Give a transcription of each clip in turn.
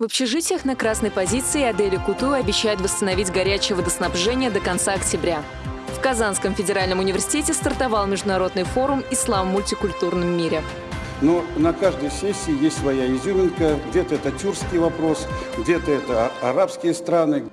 В общежитиях на красной позиции Адели Куту обещают восстановить горячее водоснабжение до конца октября. В Казанском федеральном университете стартовал международный форум «Ислам в мультикультурном мире». Но на каждой сессии есть своя изюминка. Где-то это тюркский вопрос, где-то это арабские страны.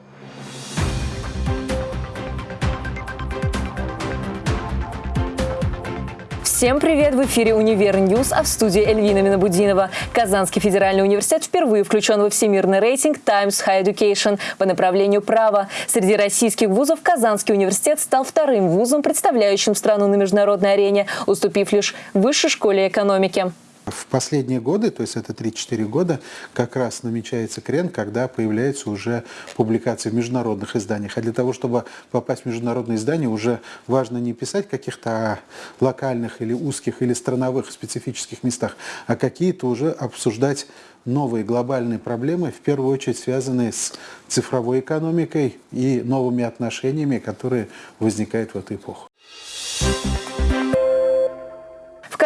Всем привет! В эфире «Универ News», а в студии Эльвина Минабудинова. Казанский федеральный университет впервые включен во всемирный рейтинг Times Higher Education по направлению права. Среди российских вузов Казанский университет стал вторым вузом, представляющим страну на международной арене, уступив лишь Высшей школе экономики. В последние годы, то есть это 3-4 года, как раз намечается крен, когда появляются уже публикации в международных изданиях. А для того, чтобы попасть в международные издания, уже важно не писать каких-то локальных или узких или страновых специфических местах, а какие-то уже обсуждать новые глобальные проблемы, в первую очередь связанные с цифровой экономикой и новыми отношениями, которые возникают в эту эпоху.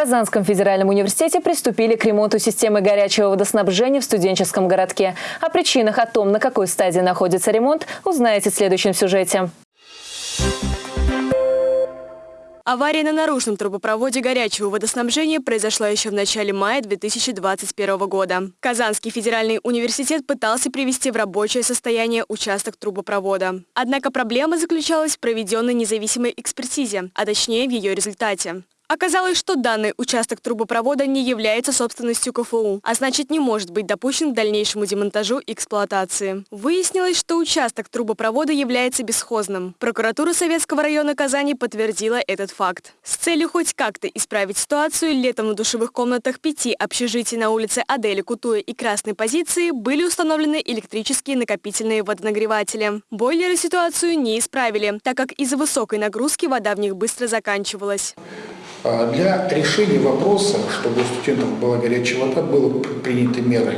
Казанском федеральном университете приступили к ремонту системы горячего водоснабжения в студенческом городке. О причинах о том, на какой стадии находится ремонт, узнаете в следующем сюжете. Авария на наружном трубопроводе горячего водоснабжения произошла еще в начале мая 2021 года. Казанский федеральный университет пытался привести в рабочее состояние участок трубопровода. Однако проблема заключалась в проведенной независимой экспертизе, а точнее в ее результате. Оказалось, что данный участок трубопровода не является собственностью КФУ, а значит не может быть допущен к дальнейшему демонтажу и эксплуатации. Выяснилось, что участок трубопровода является бесхозным. Прокуратура Советского района Казани подтвердила этот факт. С целью хоть как-то исправить ситуацию, летом на душевых комнатах пяти общежитий на улице Адели Кутуя и Красной позиции были установлены электрические накопительные водонагреватели. Бойлеры ситуацию не исправили, так как из-за высокой нагрузки вода в них быстро заканчивалась. А для решения вопроса, чтобы у студентов была горячая вода, было приняты меры.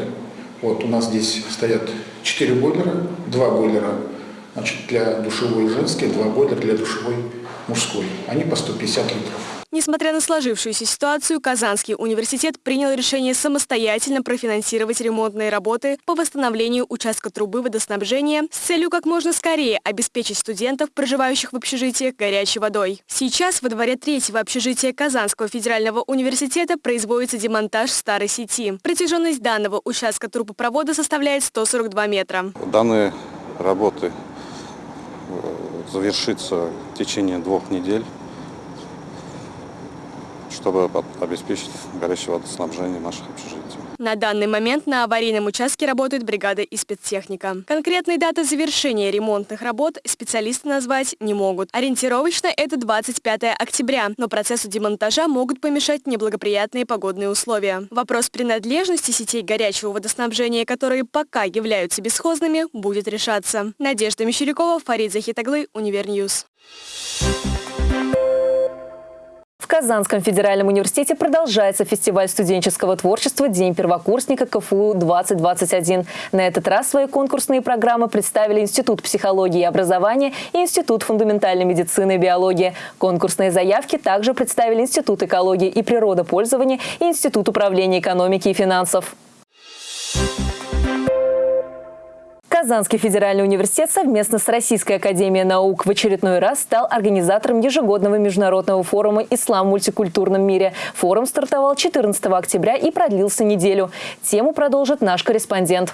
Вот у нас здесь стоят 4 бойлера, 2 бойлера значит, для душевой женской, 2 бойлера для душевой мужской. Они по 150 литров. Несмотря на сложившуюся ситуацию, Казанский университет принял решение самостоятельно профинансировать ремонтные работы по восстановлению участка трубы водоснабжения с целью как можно скорее обеспечить студентов, проживающих в общежитиях, горячей водой. Сейчас во дворе третьего общежития Казанского федерального университета производится демонтаж старой сети. Протяженность данного участка трубопровода составляет 142 метра. Данные работы э, завершится в течение двух недель чтобы обеспечить горячее водоснабжение наших общежитий. На данный момент на аварийном участке работает бригада и спецтехника. Конкретной даты завершения ремонтных работ специалисты назвать не могут. Ориентировочно это 25 октября, но процессу демонтажа могут помешать неблагоприятные погодные условия. Вопрос принадлежности сетей горячего водоснабжения, которые пока являются бесхозными, будет решаться. Надежда Мещерякова, Фарид Захитаглы, Универ News. В Казанском федеральном университете продолжается фестиваль студенческого творчества «День первокурсника КФУ-2021». На этот раз свои конкурсные программы представили Институт психологии и образования и Институт фундаментальной медицины и биологии. Конкурсные заявки также представили Институт экологии и природопользования и Институт управления экономики и финансов. Казанский федеральный университет совместно с Российской академией наук в очередной раз стал организатором ежегодного международного форума «Ислам в мультикультурном мире». Форум стартовал 14 октября и продлился неделю. Тему продолжит наш корреспондент.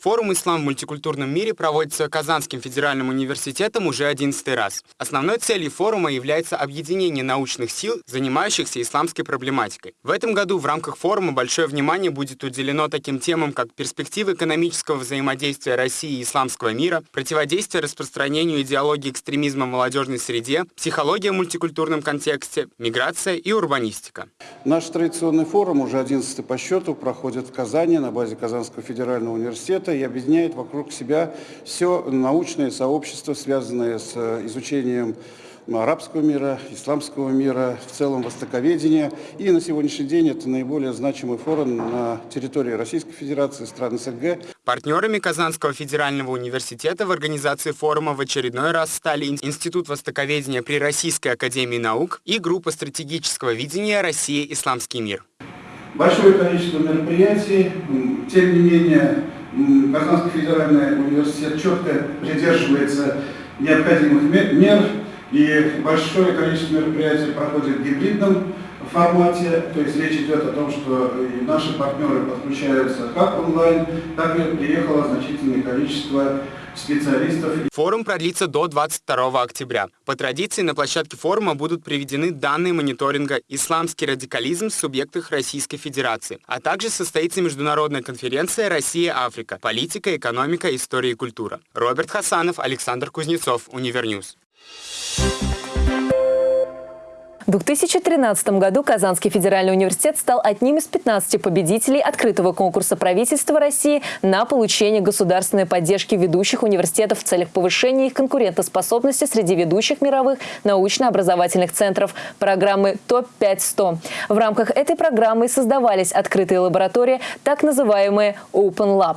Форум «Ислам в мультикультурном мире» проводится Казанским федеральным университетом уже 11 раз. Основной целью форума является объединение научных сил, занимающихся исламской проблематикой. В этом году в рамках форума большое внимание будет уделено таким темам, как перспективы экономического взаимодействия России и исламского мира, противодействие распространению идеологии экстремизма в молодежной среде, психология в мультикультурном контексте, миграция и урбанистика. Наш традиционный форум, уже 11 по счету, проходит в Казани на базе Казанского федерального университета и объединяет вокруг себя все научное сообщество, связанное с э, изучением арабского мира, исламского мира, в целом востоковедения. И на сегодняшний день это наиболее значимый форум на территории Российской Федерации, стран СНГ. Партнерами Казанского федерального университета в организации форума в очередной раз стали Институт востоковедения при Российской академии наук и группа стратегического видения «Россия. Исламский мир». большое количество мероприятий. Тем не менее, Казанский федеральный университет четко придерживается необходимых мер, и большое количество мероприятий проходит в гибридном формате, то есть речь идет о том, что наши партнеры подключаются как онлайн, так и приехало значительное количество специалистов. Форум продлится до 22 октября. По традиции на площадке форума будут приведены данные мониторинга «Исламский радикализм в субъектах Российской Федерации», а также состоится международная конференция «Россия-Африка. Политика, экономика, история и культура». Роберт Хасанов, Александр Кузнецов, Универ News. В 2013 году Казанский федеральный университет стал одним из 15 победителей открытого конкурса правительства России на получение государственной поддержки ведущих университетов в целях повышения их конкурентоспособности среди ведущих мировых научно-образовательных центров программы ТОП-5-100. В рамках этой программы создавались открытые лаборатории, так называемые Open Lab.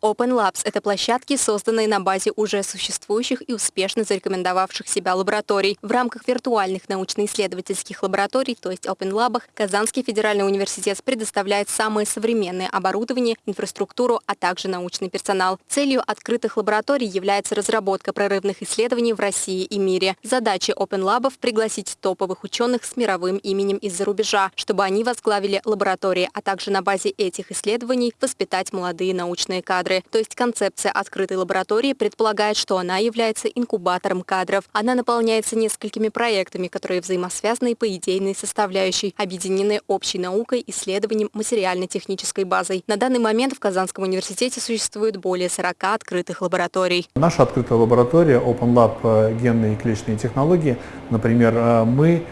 Open Labs – это площадки, созданные на базе уже существующих и успешно зарекомендовавших себя лабораторий. В рамках виртуальных научно-исследовательских лабораторий, то есть Open Lab, Казанский федеральный университет предоставляет самое современное оборудование, инфраструктуру, а также научный персонал. Целью открытых лабораторий является разработка прорывных исследований в России и мире. Задача Open Lab – пригласить топовых ученых с мировым именем из-за рубежа, чтобы они возглавили лаборатории, а также на базе этих исследований воспитать молодые научные кадры кадры. То есть концепция открытой лаборатории предполагает, что она является инкубатором кадров. Она наполняется несколькими проектами, которые взаимосвязаны по идейной составляющей, объединены общей наукой, исследованием, материально-технической базой. На данный момент в Казанском университете существует более 40 открытых лабораторий. Наша открытая лаборатория Open Lab э, генные и клеточные технологии, например, э, мы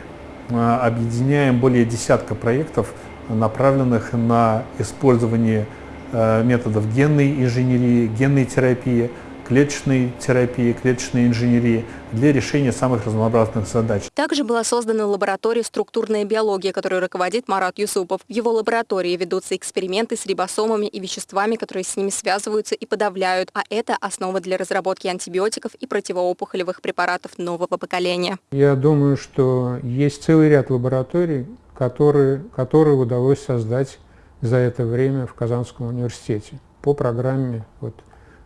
э, объединяем более десятка проектов, направленных на использование методов генной инженерии, генной терапии, клеточной терапии, клеточной инженерии для решения самых разнообразных задач. Также была создана лаборатория «Структурная биология», которой руководит Марат Юсупов. В его лаборатории ведутся эксперименты с рибосомами и веществами, которые с ними связываются и подавляют, а это основа для разработки антибиотиков и противоопухолевых препаратов нового поколения. Я думаю, что есть целый ряд лабораторий, которые, которые удалось создать за это время в Казанском университете по программе, вот,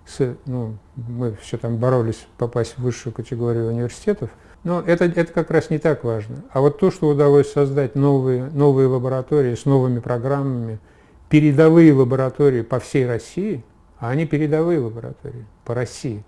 с, ну, мы все там боролись попасть в высшую категорию университетов, но это, это как раз не так важно. А вот то, что удалось создать новые, новые лаборатории с новыми программами, передовые лаборатории по всей России, а они передовые лаборатории по России.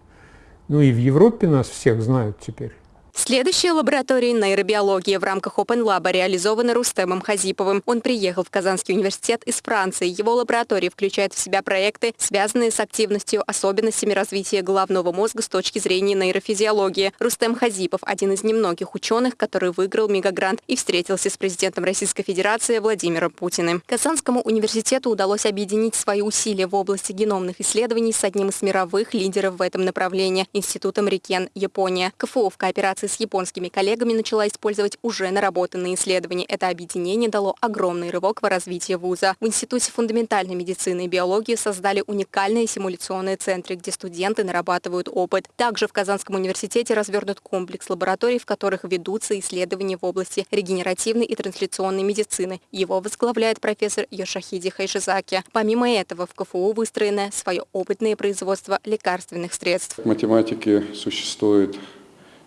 Ну и в Европе нас всех знают теперь. Следующая лаборатория нейробиологии в рамках Open Lab реализована Рустемом Хазиповым. Он приехал в Казанский университет из Франции. Его лаборатория включает в себя проекты, связанные с активностью, особенностями развития головного мозга с точки зрения нейрофизиологии. Рустем Хазипов – один из немногих ученых, который выиграл мегагрант и встретился с президентом Российской Федерации Владимиром Путиным. Казанскому университету удалось объединить свои усилия в области геномных исследований с одним из мировых лидеров в этом направлении – Институтом Рикен, Япония. КФУ в кооперации коллаборации с японскими коллегами начала использовать уже наработанные исследования. Это объединение дало огромный рывок в развитии вуза. В Институте фундаментальной медицины и биологии создали уникальные симуляционные центры, где студенты нарабатывают опыт. Также в Казанском университете развернут комплекс лабораторий, в которых ведутся исследования в области регенеративной и трансляционной медицины. Его возглавляет профессор Йошахиди Хайшизаки. Помимо этого, в КФУ выстроено свое опытное производство лекарственных средств. В математике существует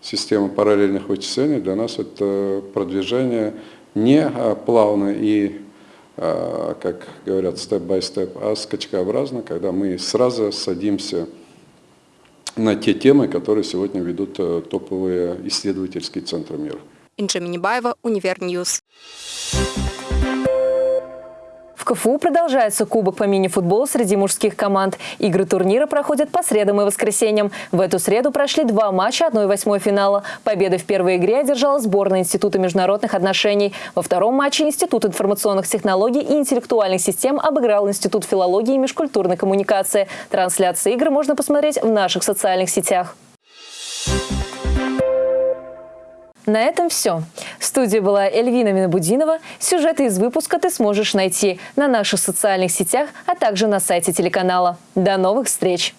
система параллельных вычислений для нас это продвижение не а, плавно и, а, как говорят, step-by-step, а скачкообразно, когда мы сразу садимся на те темы, которые сегодня ведут э, топовые исследовательские центры мира. Инжа Минибаева, Univer News. В КФУ продолжается кубок по мини-футболу среди мужских команд. Игры турнира проходят по средам и воскресеньям. В эту среду прошли два матча 1-8 финала. Победы в первой игре одержала сборная Института международных отношений. Во втором матче Институт информационных технологий и интеллектуальных систем обыграл Институт филологии и межкультурной коммуникации. Трансляции игр можно посмотреть в наших социальных сетях. На этом все. В студии была Эльвина Минобудинова. Сюжеты из выпуска ты сможешь найти на наших социальных сетях, а также на сайте телеканала. До новых встреч!